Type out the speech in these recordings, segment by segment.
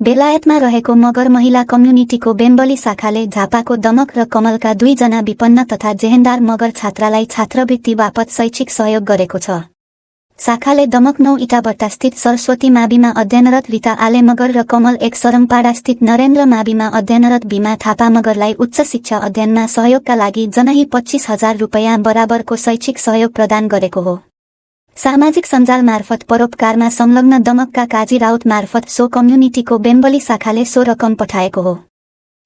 बेलायतमा रहेको मगर महिला कम्युनिटीको बेम्बली शाखाले झापाको दमक र कमलका दुईजना विपन्न तथा जेहेन्दार मगर छात्रालाई छात्रवृत्ति बापत शैक्षिक सहयोग गरेको छ। शाखाले दमक नौ इटाबट्टास्थित सरस्वती माविमा अध्ययनरत रीता आले मगर र कमल एक सरमपाडास्थित नरेन्द्र माविमा अध्ययनरत भीमा थापा मगरलाई उच्च शिक्षा अध्ययनमा सहयोगका लागि जनही पच्चीस हजार रुपियाँ बराबरको शैक्षिक सहयोग प्रदान गरेको हो। सामाजिक सञ्जाल मार्फत परोपकारमा संलग्न दमकका काजी राउत मार्फत सो कम्युनिटीको बेम्बली शाखाले सो रकम पठाएको हो।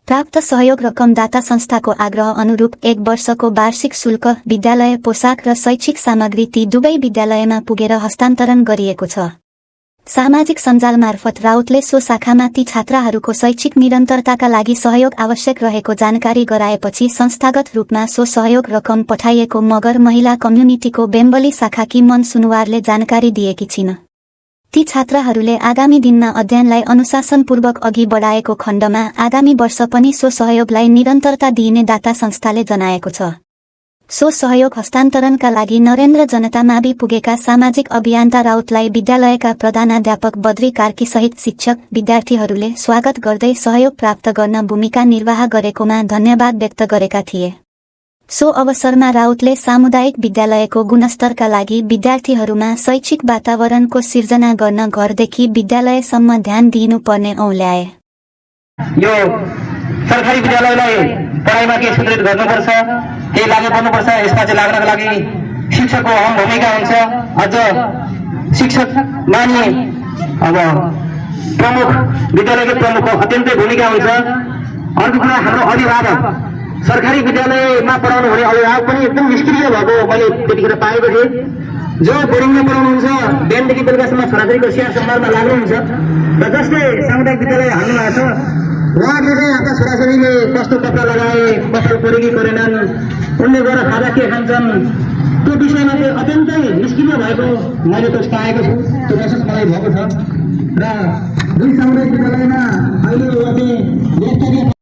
प्राप्त सहयोग रकम दाता संस्थाको आग्रह अनुरूप एक वर्षको वार्षिक शुल्क विद्यालय पोसाक र शैक्षिक सामग्री ती दुवै विद्यालयमा पुगेर हस्तान्तरण गरिएको छ। सामाजिक सञ्जाल मार्फत राउतले सो शाखामा ती छात्राहरूको शैक्षिक निरन्तरताका लागि सहयोग आवश्यक रहेको जानकारी गराएपछि संस्थागत रूपमा सो सहयोग रकम पठाइएको मगर महिला कम्युनिटीको बेम्बली शाखाकी मन सुनुवारले जानकारी दिएकी छिन्। ती छात्राहरूले आगामी दिनमा अध्ययनलाई अनुशासनपूर्वक अघि बढाएको खण्डमा आगामी वर्ष पनि सो सहयोगलाई निरन्तरता दिइने दाता संस्थाले जनाएको छ। सो सहयोग हस्तान्तरणका लागि नरेन्द्र जनता मावि पुगेका सामाजिक अभियन्ता राउतलाई विद्यालयका प्रधानाध्यापक बद्री कार्की सहित शिक्षक विद्यार्थीहरूले स्वागत गर्दै सहयोग प्राप्त गर्न भूमिका निर्वाह गरेकोमा धन्यवाद व्यक्त गरेका थिए। सो अवसरमा राउतले सामुदायिक विद्यालयको गुणस्तरका लागि विद्यार्थीहरूमा शैक्षिक वातावरणको सिर्जना गर्न घरदेखि विद्यालयसम्म ध्यान दिइनुपर्ने औल्याए सरकारी विद्यालयलाई पढाइमा के सुदृढ गर्नुपर्छ केही लागु गर्नुपर्छ यसमा चाहिँ लाग्नको लागि शिक्षकको अहम भूमिका हुन्छ। अझ शिक्षक मान्ने अब प्रमुख विद्यालयको प्रमुखको अत्यन्तै भूमिका हुन्छ। अर्को कुरा हाम्रो अभिभावक। सरकारी विद्यालयमा पढाउनु हुने अभिभावक पनि एकदम निष्क्रिय भएको मैले त्यतिखेर पाएको थिएँ। जो बोर्डिङमा पढाउनुहुन्छ बिहानदेखि बेलुकासम्म छोराछोरीको स्याहार सम्हारमा लाग्नुहुन्छ र जसले सामुदायिक विद्यालय हाल्नु भएको छ उहाँहरूले चाहिँ आफ्ना छोराछोरीले कस्तो कपडा लगाए कपाल परे कि परेनन् उनले गएर खाजा के खान्छन् त्यो विषयमा चाहिँ अत्यन्तै निष्क्रिय भएको मैले त पाएको छु। त्यो महसुस मलाई भएको छ। र दुई सामुदायिक विद्यालयमा अहिले चाहिँ